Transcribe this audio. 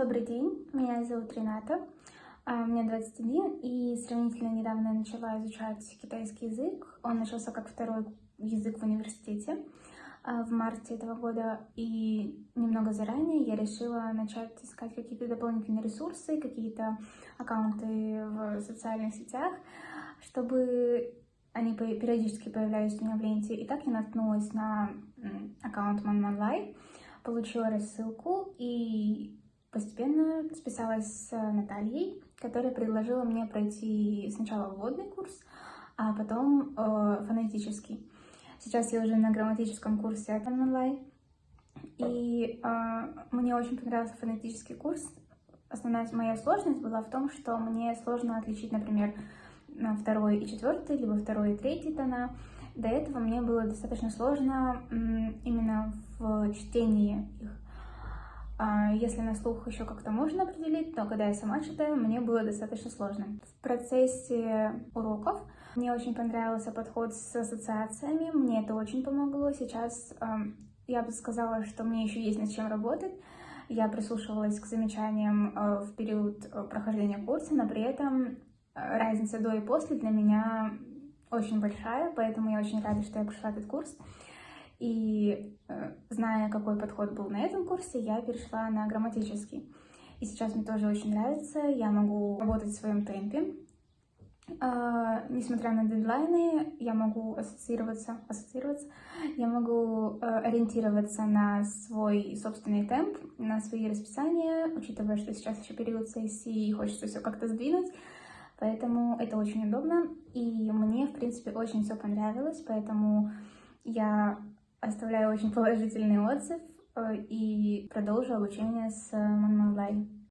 Добрый день, меня зовут Рената, а, мне 21, и сравнительно недавно я начала изучать китайский язык. Он начался как второй язык в университете а, в марте этого года, и немного заранее я решила начать искать какие-то дополнительные ресурсы, какие-то аккаунты в социальных сетях, чтобы они периодически появлялись у меня в ленте. И так я наткнулась на аккаунт ManManLai, получила рассылку и Постепенно списалась с Натальей, которая предложила мне пройти сначала вводный курс, а потом э, фонетический. Сейчас я уже на грамматическом курсе от онлайн. И э, мне очень понравился фонетический курс. Основная моя сложность была в том, что мне сложно отличить, например, второй и четвертый, либо второй и третий тона. До этого мне было достаточно сложно именно в чтении их. А если на слух еще как-то можно определить, то когда я сама читаю, мне было достаточно сложно. В процессе уроков мне очень понравился подход с ассоциациями, мне это очень помогло. Сейчас я бы сказала, что мне еще есть над чем работать. Я прислушивалась к замечаниям э, в период э, прохождения курса, но при этом э, разница до и после для меня очень большая, поэтому я очень рада, что я прошла этот курс. И э, зная, какой подход был на этом курсе, я перешла на грамматический. И сейчас мне тоже очень нравится, я могу работать в своем темпе. Uh, несмотря на дедлайны, я могу ассоциироваться, ассоциироваться, я могу uh, ориентироваться на свой собственный темп, на свои расписания, учитывая, что сейчас еще период сессии и хочется все как-то сдвинуть. Поэтому это очень удобно, и мне, в принципе, очень все понравилось, поэтому я Оставляю очень положительный отзыв э, и продолжу обучение с Манмалай.